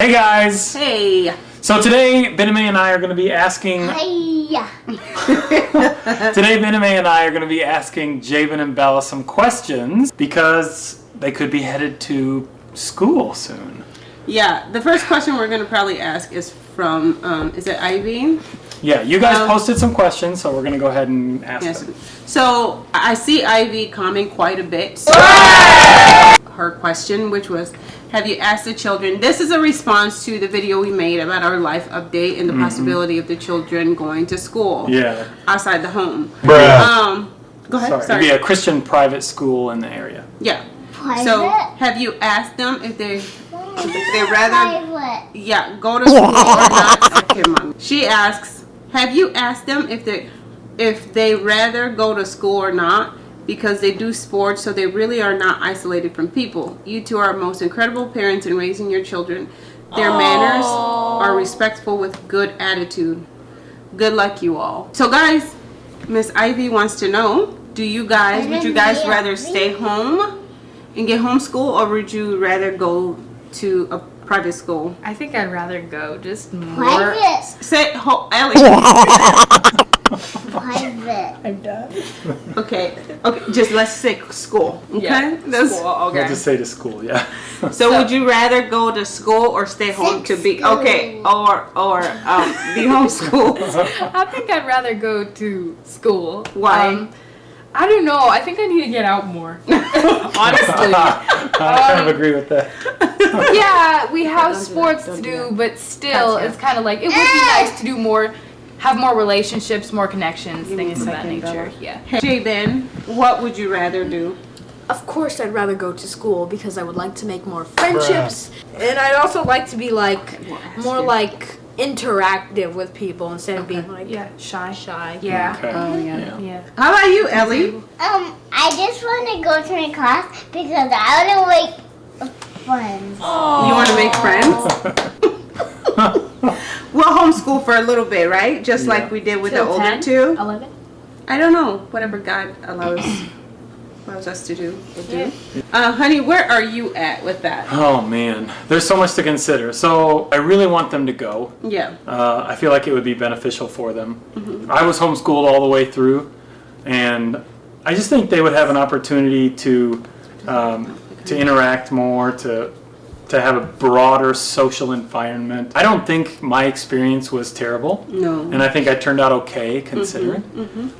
Hey guys! Hey. So today, Bename and I are going to be asking. Hey. Today, Bename and I are going to be asking Javen and Bella some questions because they could be headed to school soon. Yeah, the first question we're going to probably ask is from, um, is it Ivy? Yeah, you guys Um, posted some questions, so we're going to go ahead and ask Yes. them. So I see Ivy comment quite a bit. Her question, which was, have you asked the children? This is a response to the video we made about our life update and the possibility of the children going to school. Yeah. outside the home. Bruh. Um, go ahead. Sorry. Sorry. It'd be a Christian private school in the area. yeah. Private. So have you asked them if they if they rather Private. Yeah, go to school or not. Okay, mom. She asks, have you asked them if they if they rather go to school or not? Because they do sports, so they really are not isolated from people. You two are most incredible parents in raising your children. Their manners are respectful with good attitude. Good luck, you all. So, guys, Miss Ivy wants to know: Do you guys would you guys rather stay home and get homeschool, or would you rather go to a private school? I think I'd rather go just more. Private. Say, ho- Ellie. Private. I'm done. Okay, okay, just let's say school. Okay, Yeah, That's- school, okay. We'll just say to school, yeah. So, would you rather go to school or stay home to be okay, or or um, be homeschooled? I think I'd rather go to school. Why? Um, I don't know. I think I need to get out more. Honestly. I kind of um, agree with that. yeah, we have don't do that, sports don't to do do, but still, Gotcha. it's kind of like it would be nice to do more, have more relationships, more connections, me things of that nature. Bella. Yeah. Hey, Ben, what would you rather do? Of course, I'd rather go to school because I would like to make more friendships, and I'd also like to be like we'll ask more you. like interactive with people instead of being like Yeah, shy. shy. Yeah. Okay. Oh, yeah. Yeah. How about you, Ellie? Um, I just want to go to my class because I want to make friends. You want to make friends? We'll homeschool for a little bit, right? Just Yeah. like we did with the Till older 10? two. 11? I don't know. Whatever God allows allows us to do, we'll do. Uh, honey, where are you at with that? Oh man, there's so much to consider. So I really want them to go. Yeah. Uh, I feel like it would be beneficial for them. Mm-hmm. I was homeschooled all the way through, and I just think they would have an opportunity to um, to interact more, to to have a broader social environment. I don't think my experience was terrible, No. and I think I turned out okay considering.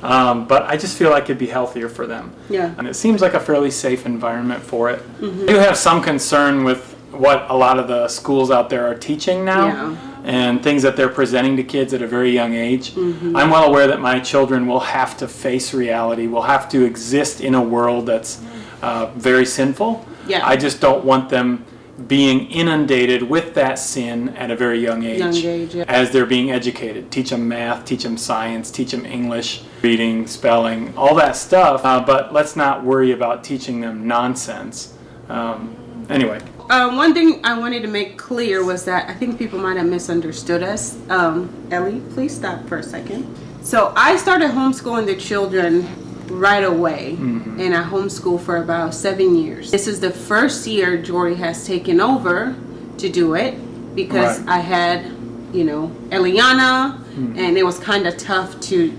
Um, but I just feel like it'd be healthier for them. Yeah. And it seems like a fairly safe environment for it. I do have some concern with what a lot of the schools out there are teaching now Yeah. and things that they're presenting to kids at a very young age. Mm-hmm. I'm well aware that my children will have to face reality, will have to exist in a world that's uh, very sinful. Yeah. I just don't want them being inundated with that sin at a very young age, Young age, yeah. as they're being educated. Teach them math, teach them science, teach them English, reading, spelling, all that stuff. Uh, but let's not worry about teaching them nonsense. Um, anyway, Uh, one thing I wanted to make clear was that I think people might have misunderstood us. Um, Ellie, please stop for a second. So I started homeschooling the children right away, and I homeschool for about seven years. This is the first year Jory has taken over to do it because Right. I had, you know, Eliana, and it was kind of tough to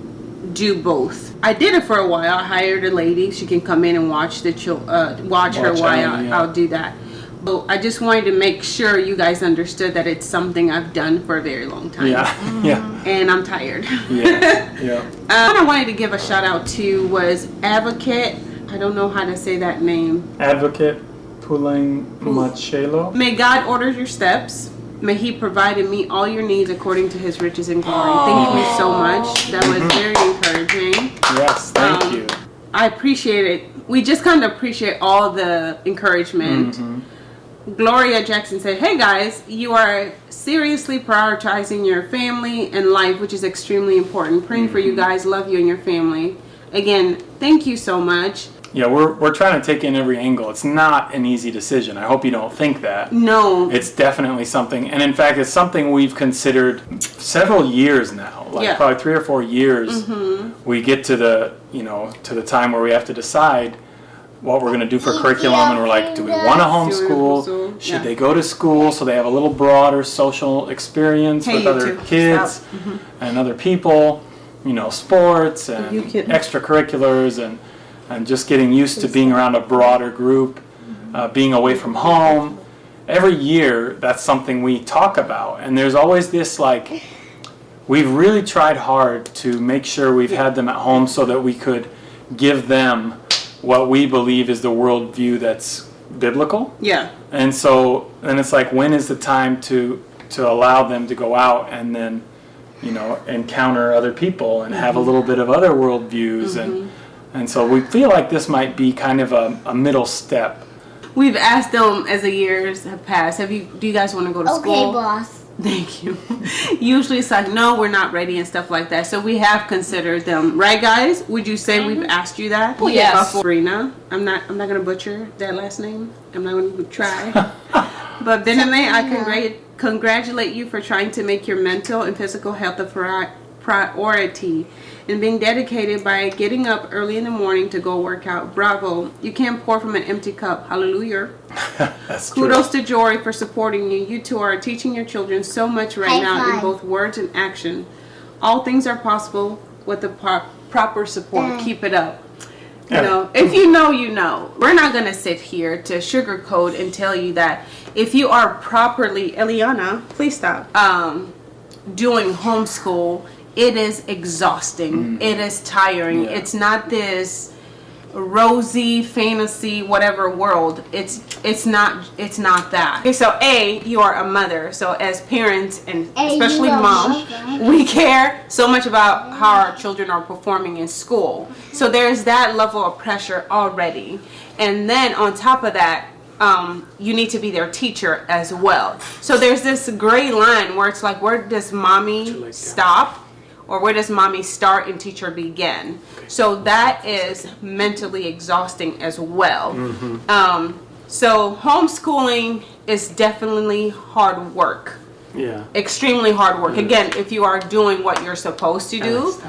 do both. I did it for a while. I hired a lady; she can come in and watch the chil- uh, watch, her while Ellie, yeah. I'll do that. But I just wanted to make sure you guys understood that it's something I've done for a very long time. yeah, yeah, And I'm tired. yeah, yeah. Uh, what I wanted to give a shout out to was Advocate. I don't know how to say that name. Advocate Pulang Machelo. May God order your steps. May He provide and meet all your needs according to His riches and glory. Thank you so much. That was very encouraging. Yes, thank Um, you. I appreciate it. We just kind of appreciate all the encouragement. Gloria Jackson said, Hey guys, you are seriously prioritizing your family and life, which is extremely important. Praying for you mm-hmm. guys, love you and your family. Again, thank you so much. Yeah, we're, we're trying to take in every angle. It's not an easy decision. I hope you don't think that. No, It's definitely something, and in fact, it's something we've considered several years now. Like Yeah. probably three or four years. Mm-hmm. We get to the you know to the time where we have to decide what we're going to do for curriculum, and we're like, do we want to homeschool? homeschool, Should yeah. they go to school so they have a little broader social experience Hey, with other too. kids Mm-hmm. and other people? You know, sports and extracurriculars and and just getting used to being around a broader group, uh, being away from home. Every year, that's something we talk about, and there's always this like we've really tried hard to make sure we've had them at home so that we could give them what we believe is the worldview that's biblical. Yeah. And so then it's like when is the time to to allow them to go out and then you know encounter other people and have a mm-hmm. little bit of other worldviews and mm-hmm. and so we feel like this might be kind of a, a middle step. We've asked them as the years have passed. Have you? Do you guys want to go to Okay, school? boss. Thank you. Usually it's like, no, we're not ready and stuff like that. So we have considered them, right, guys? Would you say we've mm-hmm. asked you that? Well, yes. Sabrina. I'm not. I'm not gonna butcher that last name. I'm not gonna try. but Benjamin, I congrat- congratulate you for trying to make your mental and physical health a pri- priority and being dedicated by getting up early in the morning to go work out. Bravo! You can't pour from an empty cup. Hallelujah. That's true. Kudos to Jory for supporting you. You two are teaching your children so much right High now in both words and action. All things are possible with the pro- proper support. Mm. Keep it up. You Yeah. know, if you know, you know. We're not gonna sit here to sugarcoat and tell you that if you are properly, Eliana, please stop. Um, doing homeschool, it is exhausting. It is tiring. Yeah. It's not this rosy fantasy whatever world it's it's not it's not that okay so a you are a mother so as parents and A, especially are a moms mother. we care so much about how our children are performing in school so there's that level of pressure already and then on top of that um, you need to be their teacher as well so there's this gray line where it's like where does mommy stop or where does mommy start and teacher begin? So that is mentally exhausting as well. Um, so homeschooling is definitely hard work, Yeah. extremely hard work. Again, if you are doing what you're supposed to do,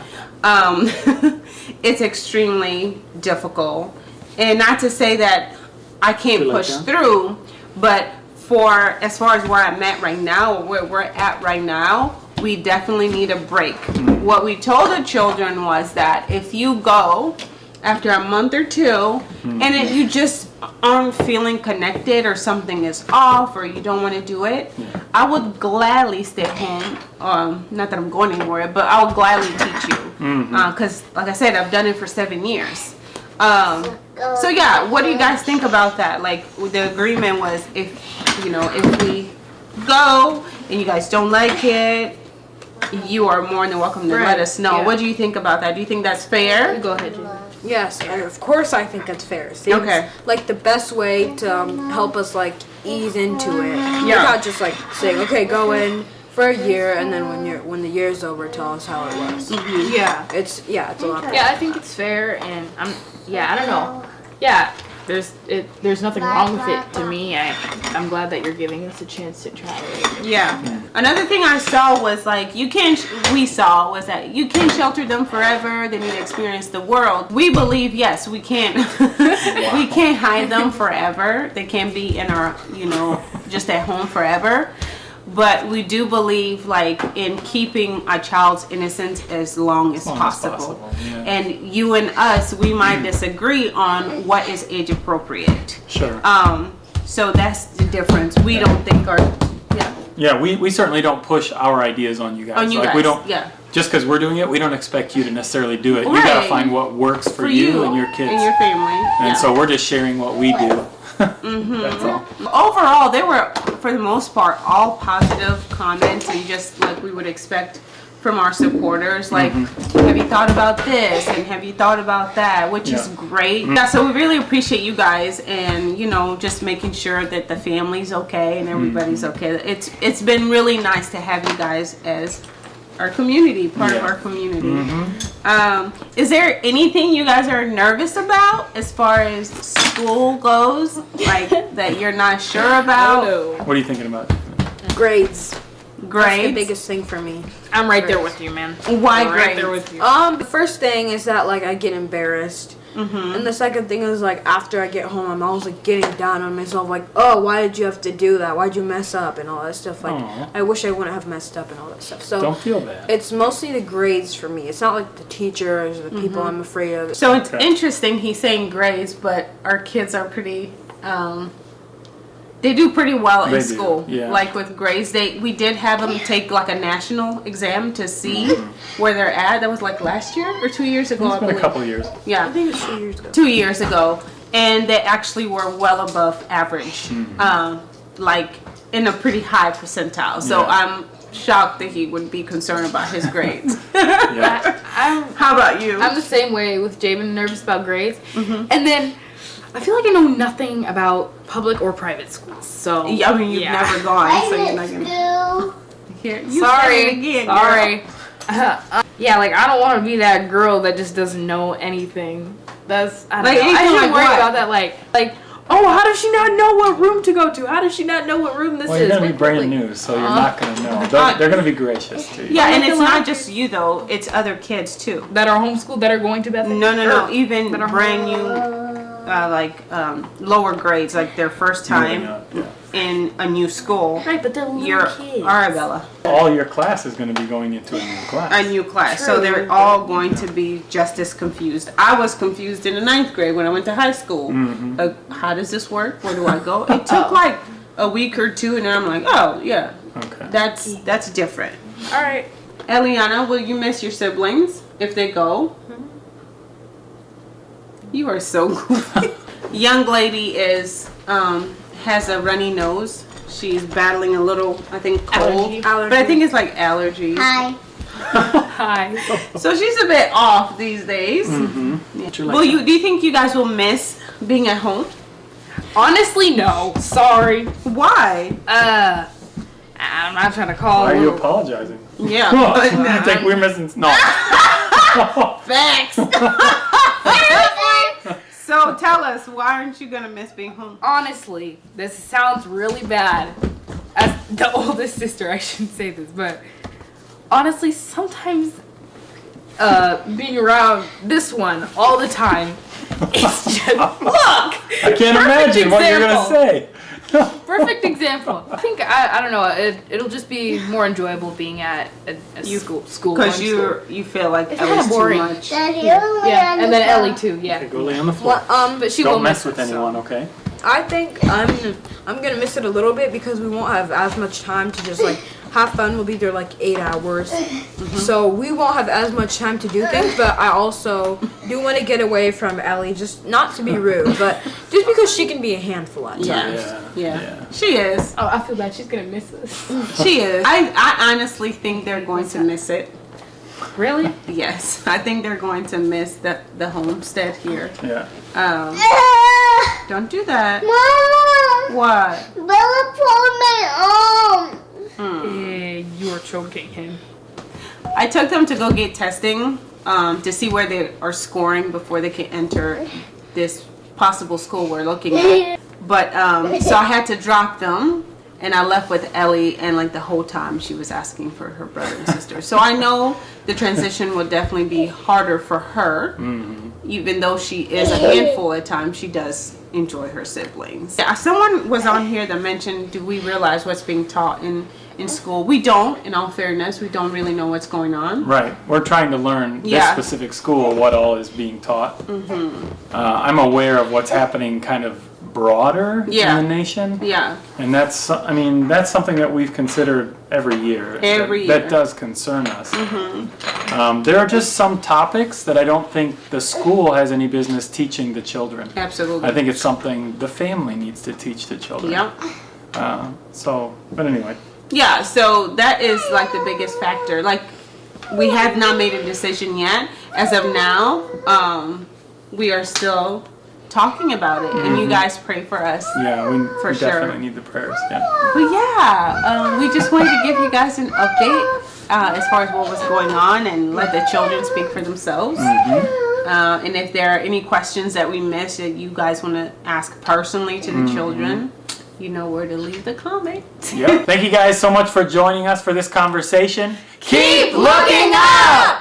um, it's extremely difficult. And not to say that I can't like push through, but for as far as where I'm at right now, or where we're at right now, we definitely need a break. What we told the children was that if you go after a month or two and it, you just aren't feeling connected or something is off or you don't want to do it, I would gladly stay home. Um, not that I'm going anywhere, but I would gladly teach you. Because, like I said, I've done it for seven years. Um, so yeah, what do you guys think about that? Like the agreement was if you know if we go and you guys don't like it, you are more than welcome to let us know. yeah. What do you think about that? Do you think that's fair? Go ahead, Jen. Yes, I, of course I think that's fair. Seems Okay. like the best way to um, help us like ease into it. Yeah. Without just like saying, okay, go in for a year, and then when you're when the year's over, tell us how it was. Yeah. It's yeah, it's a lot. Yeah, I think it's fair, and I'm. Yeah, I don't know. Yeah, there's it. There's nothing wrong with it to me. I, I'm glad that you're giving us a chance to try it. Yeah. Another thing I saw was like you can't. We saw was that you can shelter them forever. They need to experience the world. We believe yes, we can't. we can't hide them forever. They can't be in our, you know, just at home forever. But we do believe like in keeping a child's innocence as long as long as possible. possible, yeah. And you and us, we might disagree on what is age appropriate. Sure. Um, so that's the difference. We don't think our yeah Yeah, we, we certainly don't push our ideas on you guys. on you like guys. we don't yeah just because we're doing it, we don't expect you to necessarily do it. You gotta find what works for, you, and your kids. and your family. And yeah. so we're just sharing what we do. Mm-hmm. That's all. overall, they were for the most part all positive comments and just like we would expect from our supporters. Like, mm-hmm. have you thought about this and have you thought about that? Which is Yeah. great. Mm. Yeah, so we really appreciate you guys and you know just making sure that the family's okay and everybody's mm-hmm. okay. It's it's been really nice to have you guys as our community, part of our community. Um, is there anything you guys are nervous about as far as school goes? Like that you're not sure about? What are you thinking about? Grades. That's the biggest thing for me. I'm right there with you, man. Why I'm right there grades? with you. Um, the first thing is that like I get embarrassed And the second thing is like after I get home, I'm always like getting down on myself, like, oh, why did you have to do that? Why'd you mess up and all that stuff? Like, Aw. I wish I wouldn't have messed up and all that stuff. So Don't feel bad. it's mostly the grades for me. It's not like the teachers or the Mm-hmm. people I'm afraid of. So it's Okay. interesting. He's saying grades, but our kids are pretty. Um, they do pretty well They in do, school. yeah. Like with grades, they we did have them take like a national exam to see where they're at. That was like last year or two years ago. It's I been a couple years. Yeah, I Yeah, think it's two years ago. two years ago, and they actually were well above average. Mm-hmm. Um, like in a pretty high percentile. So Yeah. I'm shocked that he would be concerned about his grades. Yeah. I'm How about you? I'm the same way with Jamin, nervous about grades. Mm-hmm. And then I feel like I know nothing about public or private schools. So yeah, I mean, you've yeah. never gone, I so you're not gonna you. hear. You Sorry, again, sorry. Uh, yeah, like I don't want to be that girl that just doesn't know anything. That's I don't Like, know. I anything just like worry what? about that. Like, like oh, how does she not know what room to go to? How does she not know what room this Well, is? you're gonna be brand like- new, so you're Uh, not gonna know. They're, they're gonna be gracious to you. Yeah, and it's not just you though; it's other kids too. that are homeschooled that are going to Bethany. No, no, no. Even brand new, uh, like um, lower grades, like their first time up, yeah. in a new school. Right, but they're little You're kids. Arabella, All your class is gonna be going into a new class. a new class, so they're all going to be just as confused. I was confused in the ninth grade when I went to high school. Mm-hmm. Uh, how does this work? Where do I go? It took like a week or two, and then I'm like, oh yeah, Okay. that's that's different. All right. Eliana, will you miss your siblings if they go? You are so goofy. Young lady is um has a runny nose. She's battling a little, I think, cold. Allergy. But I think it's like allergies. Hi. Hi. So she's a bit off these days. Mm-hmm. Yeah. Will you? Do you think you guys will miss being at home? Honestly, no. Sorry. Why? Uh, I'm not trying to call. Why are you apologizing? Yeah. But- you think we're missing? No. Facts. So tell us, why aren't you gonna miss being home? honestly, this sounds really bad. As the oldest sister, I shouldn't say this, but honestly, sometimes uh, being around this one all the time, it's just look. I can't imagine what you're gonna say. Perfect example. I think I, I don't know. It, it'll just be more enjoyable being at a, a You- school school Because you you feel like It's Ellie's kinda too boring. much. Daddy, you're the one yeah, and the then phone. Ellie too. Yeah, Okay, go lay on the floor. What, um, but she Don't won't mess miss with it, so. anyone, okay? I think I'm I'm gonna miss it a little bit because we won't have as much time to just like have fun. We'll be there like eight hours, so we won't have as much time to do things. But I also do want to get away from Ellie, just not to be rude, but just because she can be a handful at times. Yeah. Yeah. Yeah. yeah. She is. Oh, I feel bad. She's gonna miss us. She is. I, I honestly think they're going to miss it. really? Yes. I think they're going to miss the, the homestead here. Yeah. Um, don't do that. Mom, What? Bella pulled my arm. Yeah, you are choking him. I took them to go get testing um, to see where they are scoring before they can enter this possible school we're looking at. But um, so I had to drop them, and I left with Ellie, and like the whole time she was asking for her brother and sister. So I know the transition will definitely be harder for her, even though she is a handful at times. She does enjoy her siblings. Someone was on here that mentioned, do we realize what's being taught in in school? We don't. In all fairness, we don't really know what's going on. Right. We're trying to learn this specific school what all is being taught. Mm-hmm. Uh, I'm aware of what's happening kind of broader Yeah. in the nation. Yeah. And that's, I mean, that's something that we've considered every year. Every that, year. That does concern us. Um, there are just some topics that I don't think the school has any business teaching the children. Absolutely. I think it's something the family needs to teach the children. Yep. Uh, so, but anyway. Yeah, so that is like the biggest factor. Like we have not made a decision yet. As of now, um, we are still talking about it, and you guys pray for us. Yeah, we, For we sure. definitely need the prayers. Yeah. But yeah, um, we just wanted to give you guys an update uh, as far as what was going on and let the children speak for themselves. Uh, and if there are any questions that we missed that you guys want to ask personally to the children, you know where to leave the comment. Yep. Thank you guys so much for joining us for this conversation. Keep looking up!